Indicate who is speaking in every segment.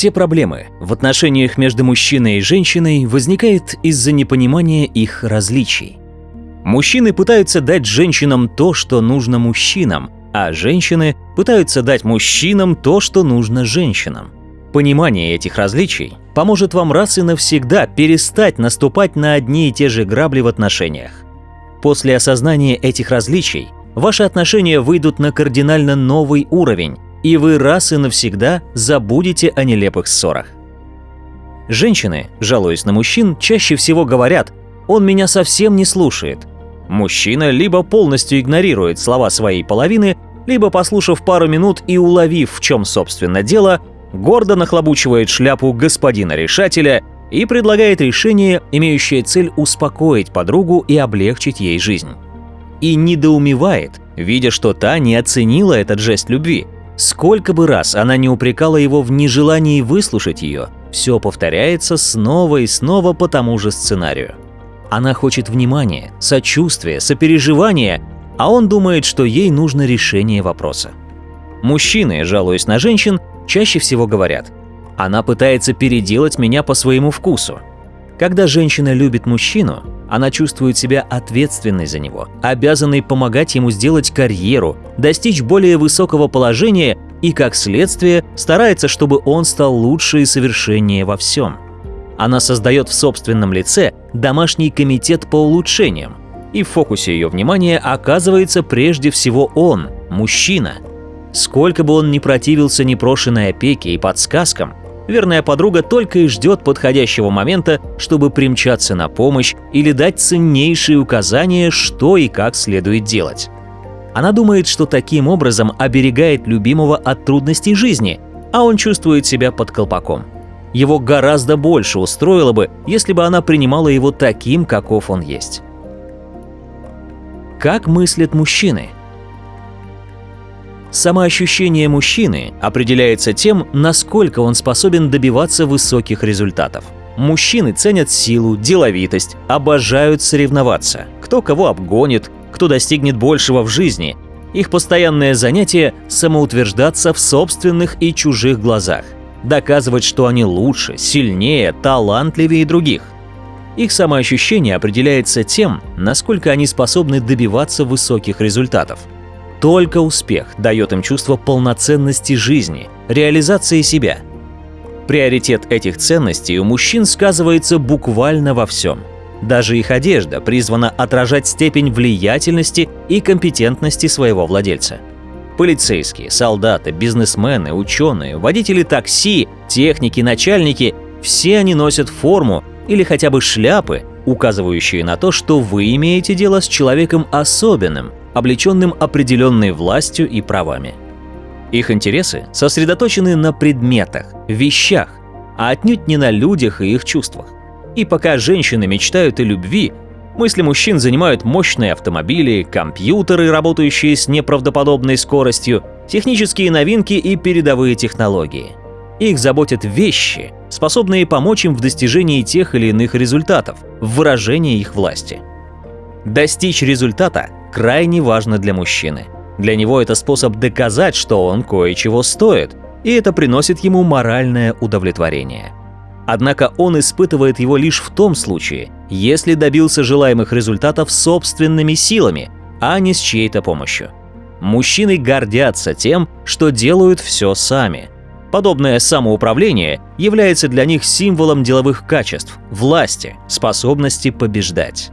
Speaker 1: Все проблемы в отношениях между мужчиной и женщиной возникают из-за непонимания их различий. Мужчины пытаются дать женщинам то, что нужно мужчинам, а женщины пытаются дать мужчинам то, что нужно женщинам. Понимание этих различий поможет вам раз и навсегда перестать наступать на одни и те же грабли в отношениях. После осознания этих различий ваши отношения выйдут на кардинально новый уровень, и вы раз и навсегда забудете о нелепых ссорах. Женщины, жалуясь на мужчин, чаще всего говорят «он меня совсем не слушает». Мужчина либо полностью игнорирует слова своей половины, либо, послушав пару минут и уловив, в чем собственно дело, гордо нахлобучивает шляпу господина решателя и предлагает решение, имеющее цель успокоить подругу и облегчить ей жизнь. И недоумевает, видя, что та не оценила этот жест любви. Сколько бы раз она не упрекала его в нежелании выслушать ее, все повторяется снова и снова по тому же сценарию. Она хочет внимания, сочувствия, сопереживания, а он думает, что ей нужно решение вопроса. Мужчины, жалуясь на женщин, чаще всего говорят «она пытается переделать меня по своему вкусу». Когда женщина любит мужчину, она чувствует себя ответственной за него, обязанной помогать ему сделать карьеру, достичь более высокого положения и, как следствие, старается, чтобы он стал лучше и совершеннее во всем. Она создает в собственном лице домашний комитет по улучшениям, и в фокусе ее внимания оказывается прежде всего он, мужчина. Сколько бы он ни противился непрошенной опеке и подсказкам, верная подруга только и ждет подходящего момента, чтобы примчаться на помощь или дать ценнейшие указания, что и как следует делать. Она думает, что таким образом оберегает любимого от трудностей жизни, а он чувствует себя под колпаком. Его гораздо больше устроило бы, если бы она принимала его таким, каков он есть. Как мыслят мужчины? Самоощущение мужчины определяется тем, насколько он способен добиваться высоких результатов. Мужчины ценят силу, деловитость, обожают соревноваться. Кто кого обгонит, кто достигнет большего в жизни. Их постоянное занятие – самоутверждаться в собственных и чужих глазах. Доказывать, что они лучше, сильнее, талантливее других – их самоощущение определяется тем, насколько они способны добиваться высоких результатов. Только успех дает им чувство полноценности жизни, реализации себя. Приоритет этих ценностей у мужчин сказывается буквально во всем. Даже их одежда призвана отражать степень влиятельности и компетентности своего владельца. Полицейские, солдаты, бизнесмены, ученые, водители такси, техники, начальники – все они носят форму, или хотя бы шляпы, указывающие на то, что вы имеете дело с человеком особенным, облеченным определенной властью и правами. Их интересы сосредоточены на предметах, вещах, а отнюдь не на людях и их чувствах. И пока женщины мечтают о любви, мысли мужчин занимают мощные автомобили, компьютеры, работающие с неправдоподобной скоростью, технические новинки и передовые технологии. Их заботят вещи, способные помочь им в достижении тех или иных результатов, в выражении их власти. Достичь результата крайне важно для мужчины. Для него это способ доказать, что он кое-чего стоит, и это приносит ему моральное удовлетворение. Однако он испытывает его лишь в том случае, если добился желаемых результатов собственными силами, а не с чьей-то помощью. Мужчины гордятся тем, что делают все сами – Подобное самоуправление является для них символом деловых качеств, власти, способности побеждать.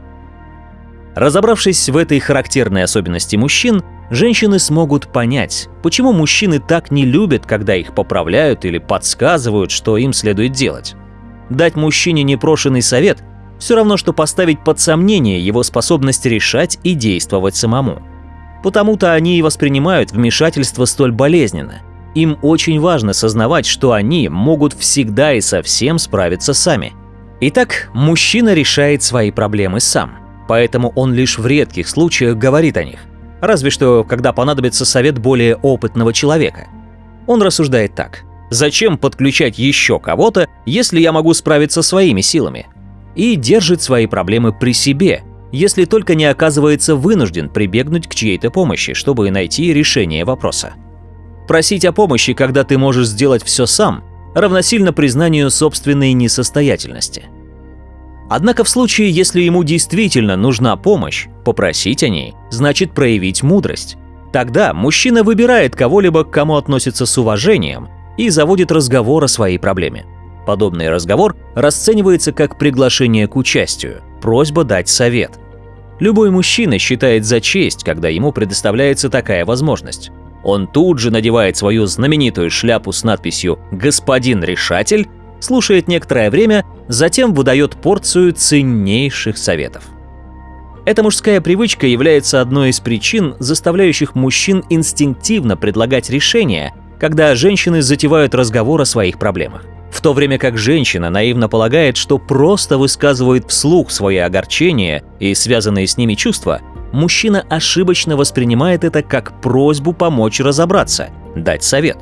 Speaker 1: Разобравшись в этой характерной особенности мужчин, женщины смогут понять, почему мужчины так не любят, когда их поправляют или подсказывают, что им следует делать. Дать мужчине непрошенный совет – все равно, что поставить под сомнение его способность решать и действовать самому. Потому-то они и воспринимают вмешательство столь болезненно, им очень важно сознавать, что они могут всегда и совсем справиться сами. Итак, мужчина решает свои проблемы сам, поэтому он лишь в редких случаях говорит о них, разве что когда понадобится совет более опытного человека. Он рассуждает так. Зачем подключать еще кого-то, если я могу справиться своими силами? И держит свои проблемы при себе, если только не оказывается вынужден прибегнуть к чьей-то помощи, чтобы найти решение вопроса. Просить о помощи, когда ты можешь сделать все сам, равносильно признанию собственной несостоятельности. Однако в случае, если ему действительно нужна помощь, попросить о ней значит проявить мудрость. Тогда мужчина выбирает кого-либо, к кому относится с уважением, и заводит разговор о своей проблеме. Подобный разговор расценивается как приглашение к участию, просьба дать совет. Любой мужчина считает за честь, когда ему предоставляется такая возможность. Он тут же надевает свою знаменитую шляпу с надписью «Господин решатель», слушает некоторое время, затем выдает порцию ценнейших советов. Эта мужская привычка является одной из причин, заставляющих мужчин инстинктивно предлагать решения, когда женщины затевают разговор о своих проблемах. В то время как женщина наивно полагает, что просто высказывает вслух свои огорчения и связанные с ними чувства, мужчина ошибочно воспринимает это как просьбу помочь разобраться, дать совет.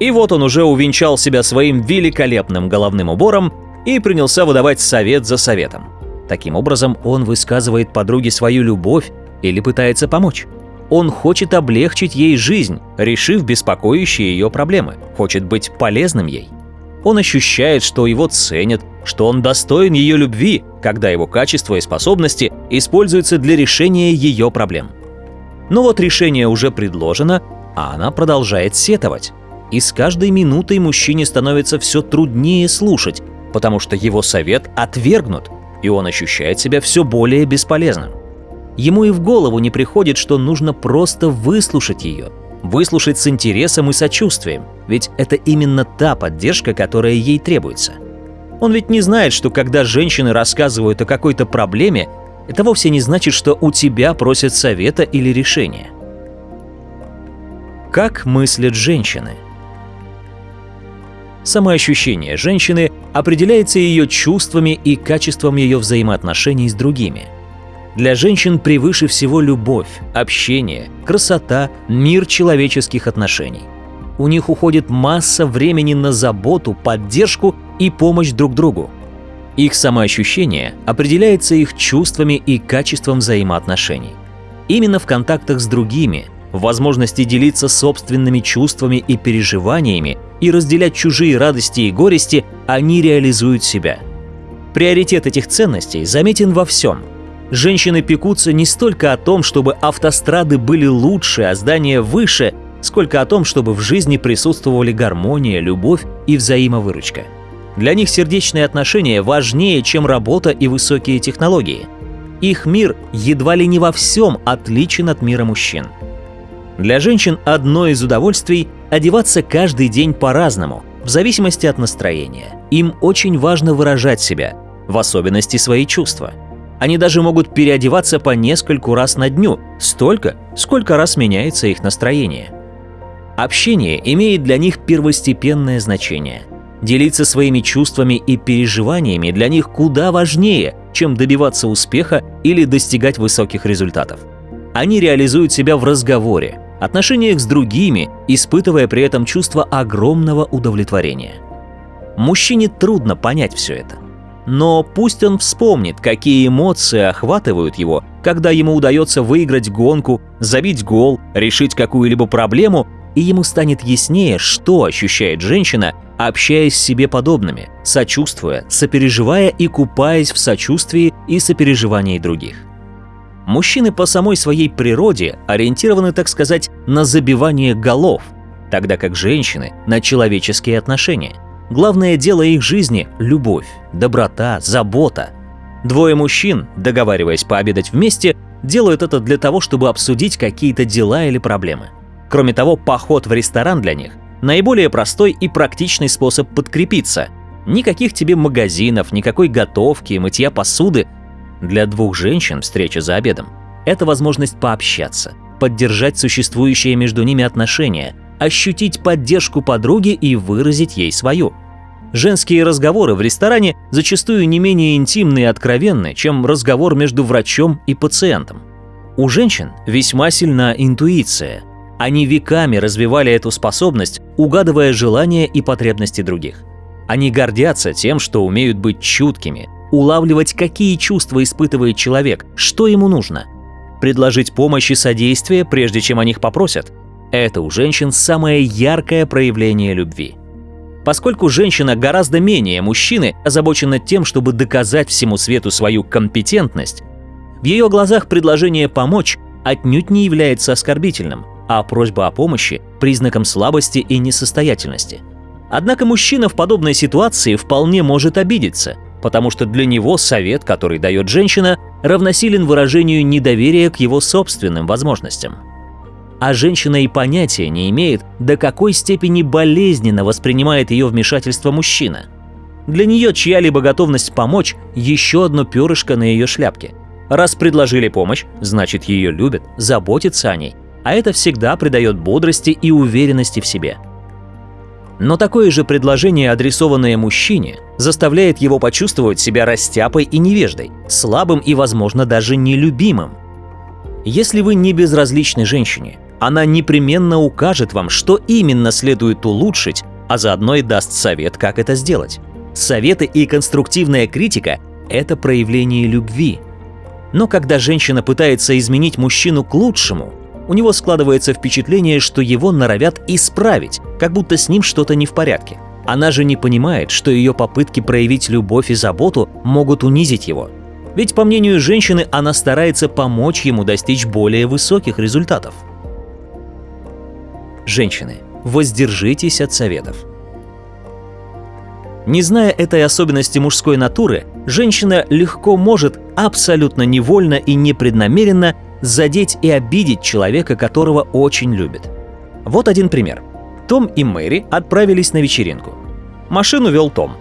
Speaker 1: И вот он уже увенчал себя своим великолепным головным убором и принялся выдавать совет за советом. Таким образом, он высказывает подруге свою любовь или пытается помочь. Он хочет облегчить ей жизнь, решив беспокоящие ее проблемы, хочет быть полезным ей. Он ощущает, что его ценят, что он достоин ее любви, когда его качества и способности используются для решения ее проблем. Но вот решение уже предложено, а она продолжает сетовать. И с каждой минутой мужчине становится все труднее слушать, потому что его совет отвергнут, и он ощущает себя все более бесполезным. Ему и в голову не приходит, что нужно просто выслушать ее, выслушать с интересом и сочувствием, ведь это именно та поддержка, которая ей требуется. Он ведь не знает, что когда женщины рассказывают о какой-то проблеме, это вовсе не значит, что у тебя просят совета или решения. Как мыслят женщины? Самоощущение женщины определяется ее чувствами и качеством ее взаимоотношений с другими. Для женщин превыше всего любовь, общение, красота, мир человеческих отношений. У них уходит масса времени на заботу, поддержку и помощь друг другу. Их самоощущение определяется их чувствами и качеством взаимоотношений. Именно в контактах с другими, возможности делиться собственными чувствами и переживаниями и разделять чужие радости и горести, они реализуют себя. Приоритет этих ценностей заметен во всем. Женщины пекутся не столько о том, чтобы автострады были лучше, а здания выше, сколько о том, чтобы в жизни присутствовали гармония, любовь и взаимовыручка. Для них сердечные отношения важнее, чем работа и высокие технологии. Их мир едва ли не во всем отличен от мира мужчин. Для женщин одно из удовольствий – одеваться каждый день по-разному, в зависимости от настроения. Им очень важно выражать себя, в особенности свои чувства. Они даже могут переодеваться по нескольку раз на дню, столько, сколько раз меняется их настроение. Общение имеет для них первостепенное значение. Делиться своими чувствами и переживаниями для них куда важнее, чем добиваться успеха или достигать высоких результатов. Они реализуют себя в разговоре, отношениях с другими, испытывая при этом чувство огромного удовлетворения. Мужчине трудно понять все это. Но пусть он вспомнит, какие эмоции охватывают его, когда ему удается выиграть гонку, забить гол, решить какую-либо проблему, и ему станет яснее, что ощущает женщина, общаясь с себе подобными, сочувствуя, сопереживая и купаясь в сочувствии и сопереживании других. Мужчины по самой своей природе ориентированы, так сказать, на забивание голов, тогда как женщины – на человеческие отношения. Главное дело их жизни – любовь, доброта, забота. Двое мужчин, договариваясь пообедать вместе, делают это для того, чтобы обсудить какие-то дела или проблемы. Кроме того, поход в ресторан для них – наиболее простой и практичный способ подкрепиться. Никаких тебе магазинов, никакой готовки, мытья посуды – для двух женщин встреча за обедом – это возможность пообщаться, поддержать существующие между ними отношения, ощутить поддержку подруги и выразить ей свою. Женские разговоры в ресторане зачастую не менее интимны и откровенны, чем разговор между врачом и пациентом. У женщин весьма сильна интуиция. Они веками развивали эту способность, угадывая желания и потребности других. Они гордятся тем, что умеют быть чуткими, улавливать, какие чувства испытывает человек, что ему нужно. Предложить помощь и содействие, прежде чем о них попросят. Это у женщин самое яркое проявление любви. Поскольку женщина гораздо менее мужчины озабочена тем, чтобы доказать всему свету свою компетентность, в ее глазах предложение помочь отнюдь не является оскорбительным, а просьба о помощи – признаком слабости и несостоятельности. Однако мужчина в подобной ситуации вполне может обидеться, потому что для него совет, который дает женщина, равносилен выражению недоверия к его собственным возможностям. А женщина и понятия не имеет, до какой степени болезненно воспринимает ее вмешательство мужчина. Для нее чья-либо готовность помочь – еще одно перышко на ее шляпке. Раз предложили помощь, значит ее любят, заботятся о ней, а это всегда придает бодрости и уверенности в себе. Но такое же предложение, адресованное мужчине, заставляет его почувствовать себя растяпой и невеждой, слабым и, возможно, даже нелюбимым. Если вы не безразличны женщине, она непременно укажет вам, что именно следует улучшить, а заодно и даст совет, как это сделать. Советы и конструктивная критика – это проявление любви. Но когда женщина пытается изменить мужчину к лучшему, у него складывается впечатление, что его норовят исправить, как будто с ним что-то не в порядке. Она же не понимает, что ее попытки проявить любовь и заботу могут унизить его. Ведь, по мнению женщины, она старается помочь ему достичь более высоких результатов. Женщины, воздержитесь от советов. Не зная этой особенности мужской натуры, женщина легко может абсолютно невольно и непреднамеренно задеть и обидеть человека, которого очень любит. Вот один пример. Том и Мэри отправились на вечеринку. Машину вел Том.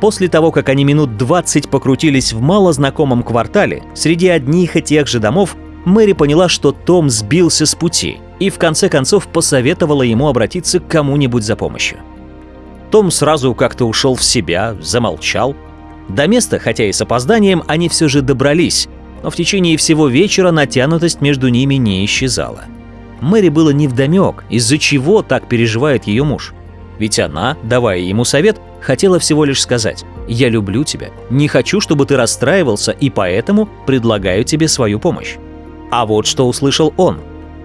Speaker 1: После того, как они минут 20 покрутились в малознакомом квартале, среди одних и тех же домов, Мэри поняла, что Том сбился с пути и в конце концов посоветовала ему обратиться к кому-нибудь за помощью. Том сразу как-то ушел в себя, замолчал. До места, хотя и с опозданием, они все же добрались, но в течение всего вечера натянутость между ними не исчезала. Мэри было невдомек, из-за чего так переживает ее муж. Ведь она, давая ему совет, хотела всего лишь сказать «Я люблю тебя, не хочу, чтобы ты расстраивался, и поэтому предлагаю тебе свою помощь». А вот что услышал он.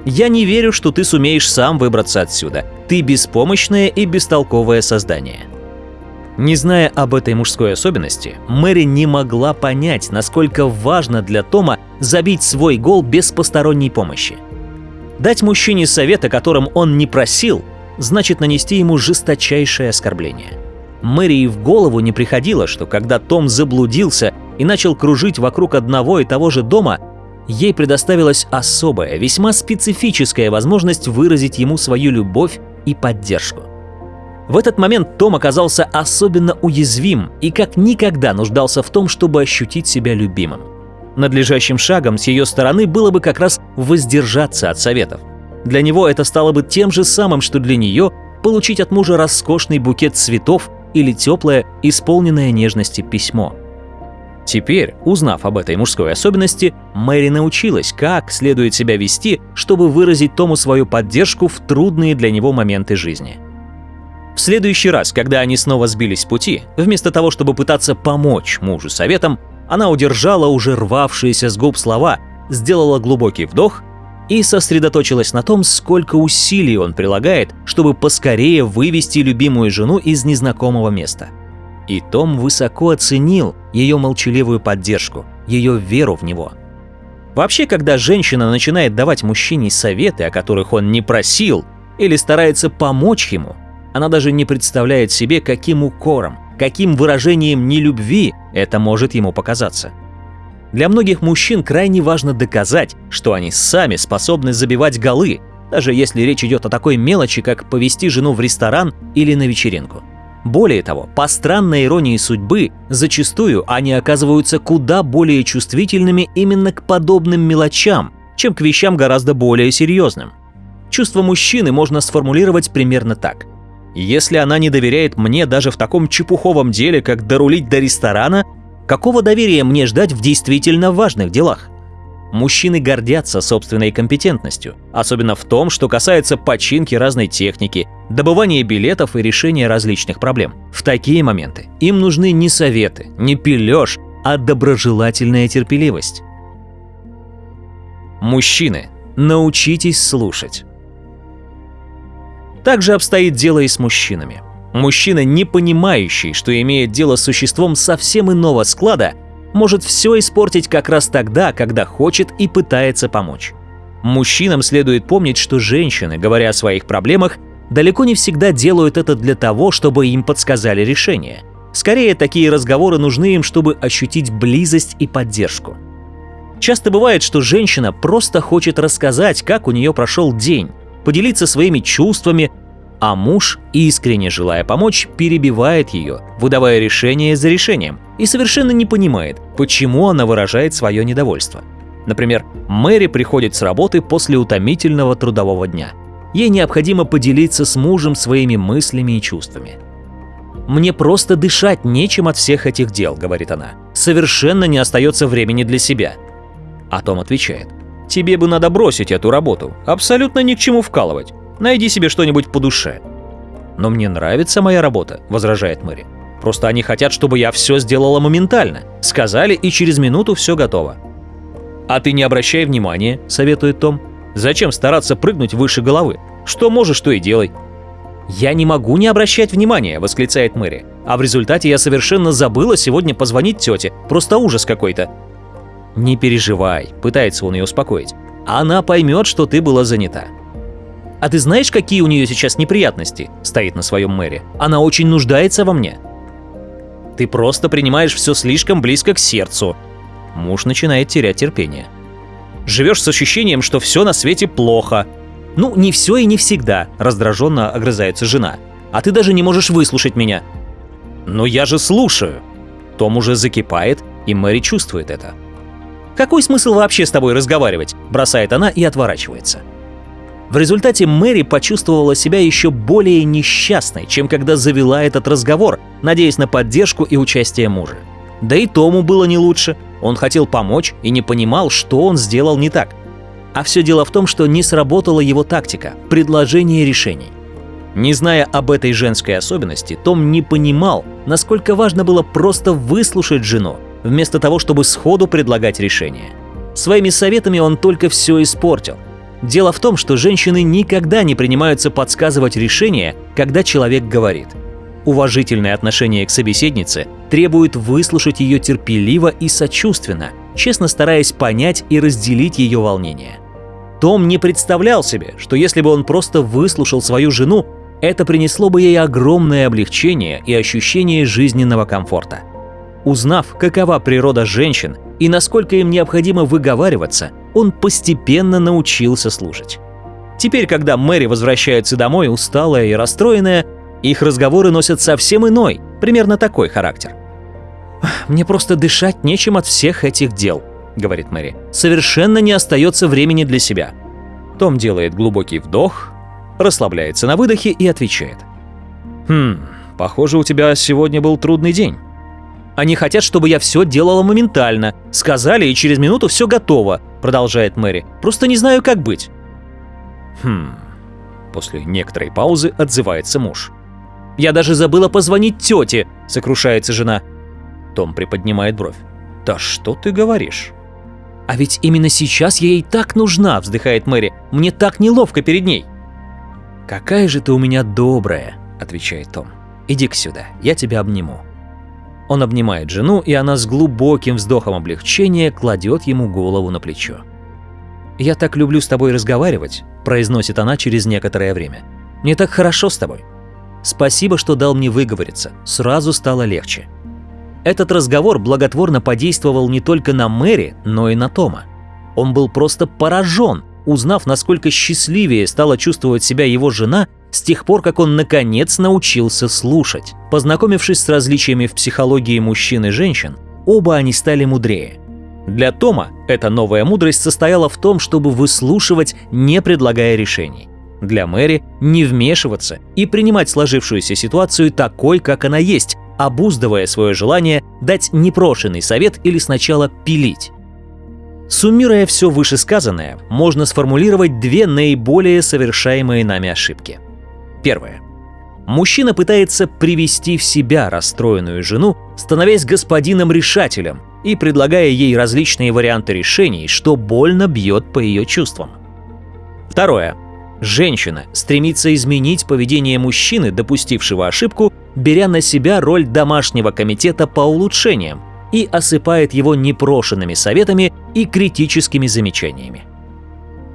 Speaker 1: «Я не верю, что ты сумеешь сам выбраться отсюда. Ты беспомощное и бестолковое создание». Не зная об этой мужской особенности, Мэри не могла понять, насколько важно для Тома забить свой гол без посторонней помощи. Дать мужчине совет, о котором он не просил, значит нанести ему жесточайшее оскорбление. Мэри и в голову не приходило, что когда Том заблудился и начал кружить вокруг одного и того же дома, ей предоставилась особая, весьма специфическая возможность выразить ему свою любовь и поддержку. В этот момент Том оказался особенно уязвим и как никогда нуждался в том, чтобы ощутить себя любимым. Надлежащим шагом с ее стороны было бы как раз воздержаться от советов. Для него это стало бы тем же самым, что для нее получить от мужа роскошный букет цветов или теплое, исполненное нежности письмо. Теперь, узнав об этой мужской особенности, Мэри научилась, как следует себя вести, чтобы выразить Тому свою поддержку в трудные для него моменты жизни. Следующий раз, когда они снова сбились с пути, вместо того, чтобы пытаться помочь мужу советом, она удержала уже рвавшиеся с губ слова, сделала глубокий вдох и сосредоточилась на том, сколько усилий он прилагает, чтобы поскорее вывести любимую жену из незнакомого места. И Том высоко оценил ее молчаливую поддержку, ее веру в него. Вообще, когда женщина начинает давать мужчине советы, о которых он не просил, или старается помочь ему, она даже не представляет себе, каким укором, каким выражением нелюбви это может ему показаться. Для многих мужчин крайне важно доказать, что они сами способны забивать голы, даже если речь идет о такой мелочи, как повести жену в ресторан или на вечеринку. Более того, по странной иронии судьбы, зачастую они оказываются куда более чувствительными именно к подобным мелочам, чем к вещам гораздо более серьезным. Чувство мужчины можно сформулировать примерно так. Если она не доверяет мне даже в таком чепуховом деле, как дорулить до ресторана, какого доверия мне ждать в действительно важных делах? Мужчины гордятся собственной компетентностью, особенно в том, что касается починки разной техники, добывания билетов и решения различных проблем. В такие моменты им нужны не советы, не пилеж, а доброжелательная терпеливость. Мужчины, научитесь слушать. Так же обстоит дело и с мужчинами. Мужчина, не понимающий, что имеет дело с существом совсем иного склада, может все испортить как раз тогда, когда хочет и пытается помочь. Мужчинам следует помнить, что женщины, говоря о своих проблемах, далеко не всегда делают это для того, чтобы им подсказали решение. Скорее, такие разговоры нужны им, чтобы ощутить близость и поддержку. Часто бывает, что женщина просто хочет рассказать, как у нее прошел день, поделиться своими чувствами, а муж, искренне желая помочь, перебивает ее, выдавая решение за решением, и совершенно не понимает, почему она выражает свое недовольство. Например, Мэри приходит с работы после утомительного трудового дня. Ей необходимо поделиться с мужем своими мыслями и чувствами. «Мне просто дышать нечем от всех этих дел», — говорит она. «Совершенно не остается времени для себя». А Том отвечает. «Тебе бы надо бросить эту работу. Абсолютно ни к чему вкалывать. Найди себе что-нибудь по душе». «Но мне нравится моя работа», — возражает Мэри. «Просто они хотят, чтобы я все сделала моментально. Сказали, и через минуту все готово». «А ты не обращай внимания», — советует Том. «Зачем стараться прыгнуть выше головы? Что можешь, то и делай». «Я не могу не обращать внимания», — восклицает Мэри. «А в результате я совершенно забыла сегодня позвонить тете. Просто ужас какой-то. «Не переживай», — пытается он ее успокоить. «Она поймет, что ты была занята». «А ты знаешь, какие у нее сейчас неприятности?» — стоит на своем мэре. «Она очень нуждается во мне». «Ты просто принимаешь все слишком близко к сердцу». Муж начинает терять терпение. «Живешь с ощущением, что все на свете плохо». «Ну, не все и не всегда», — раздраженно огрызается жена. «А ты даже не можешь выслушать меня». «Но я же слушаю». Том уже закипает, и Мэри чувствует это. Какой смысл вообще с тобой разговаривать? Бросает она и отворачивается. В результате Мэри почувствовала себя еще более несчастной, чем когда завела этот разговор, надеясь на поддержку и участие мужа. Да и Тому было не лучше. Он хотел помочь и не понимал, что он сделал не так. А все дело в том, что не сработала его тактика – предложение решений. Не зная об этой женской особенности, Том не понимал, насколько важно было просто выслушать жену, вместо того, чтобы сходу предлагать решение. Своими советами он только все испортил. Дело в том, что женщины никогда не принимаются подсказывать решение, когда человек говорит. Уважительное отношение к собеседнице требует выслушать ее терпеливо и сочувственно, честно стараясь понять и разделить ее волнение. Том не представлял себе, что если бы он просто выслушал свою жену, это принесло бы ей огромное облегчение и ощущение жизненного комфорта – Узнав, какова природа женщин и насколько им необходимо выговариваться, он постепенно научился слушать. Теперь, когда Мэри возвращается домой усталая и расстроенная, их разговоры носят совсем иной, примерно такой характер. «Мне просто дышать нечем от всех этих дел», — говорит Мэри. «Совершенно не остается времени для себя». Том делает глубокий вдох, расслабляется на выдохе и отвечает. «Хм, похоже, у тебя сегодня был трудный день». Они хотят, чтобы я все делала моментально. Сказали, и через минуту все готово», — продолжает Мэри. «Просто не знаю, как быть». «Хм...» После некоторой паузы отзывается муж. «Я даже забыла позвонить тете», — сокрушается жена. Том приподнимает бровь. «Да что ты говоришь?» «А ведь именно сейчас я ей так нужна», — вздыхает Мэри. «Мне так неловко перед ней». «Какая же ты у меня добрая», — отвечает Том. «Иди-ка сюда, я тебя обниму». Он обнимает жену, и она с глубоким вздохом облегчения кладет ему голову на плечо. «Я так люблю с тобой разговаривать», – произносит она через некоторое время. «Мне так хорошо с тобой. Спасибо, что дал мне выговориться. Сразу стало легче». Этот разговор благотворно подействовал не только на Мэри, но и на Тома. Он был просто поражен, узнав, насколько счастливее стала чувствовать себя его жена с тех пор, как он наконец научился слушать. Познакомившись с различиями в психологии мужчин и женщин, оба они стали мудрее. Для Тома эта новая мудрость состояла в том, чтобы выслушивать, не предлагая решений. Для Мэри – не вмешиваться и принимать сложившуюся ситуацию такой, как она есть, обуздывая свое желание дать непрошенный совет или сначала пилить. Суммируя все вышесказанное, можно сформулировать две наиболее совершаемые нами ошибки – Первое. Мужчина пытается привести в себя расстроенную жену, становясь господином-решателем и предлагая ей различные варианты решений, что больно бьет по ее чувствам. Второе. Женщина стремится изменить поведение мужчины, допустившего ошибку, беря на себя роль домашнего комитета по улучшениям и осыпает его непрошенными советами и критическими замечаниями.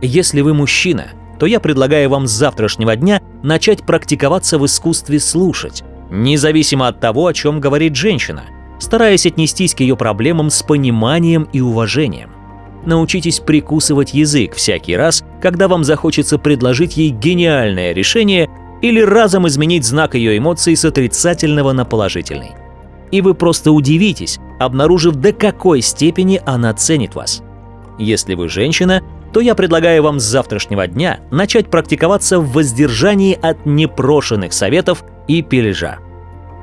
Speaker 1: Если вы мужчина, то я предлагаю вам с завтрашнего дня начать практиковаться в искусстве слушать, независимо от того, о чем говорит женщина, стараясь отнестись к ее проблемам с пониманием и уважением. Научитесь прикусывать язык всякий раз, когда вам захочется предложить ей гениальное решение или разом изменить знак ее эмоций с отрицательного на положительный. И вы просто удивитесь, обнаружив до какой степени она ценит вас. Если вы женщина, то я предлагаю вам с завтрашнего дня начать практиковаться в воздержании от непрошенных советов и пележа.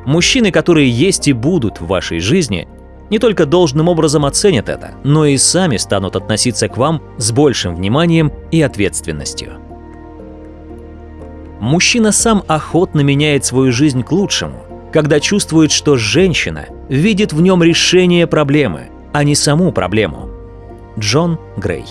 Speaker 1: Мужчины, которые есть и будут в вашей жизни, не только должным образом оценят это, но и сами станут относиться к вам с большим вниманием и ответственностью. Мужчина сам охотно меняет свою жизнь к лучшему, когда чувствует, что женщина видит в нем решение проблемы, а не саму проблему. Джон Грей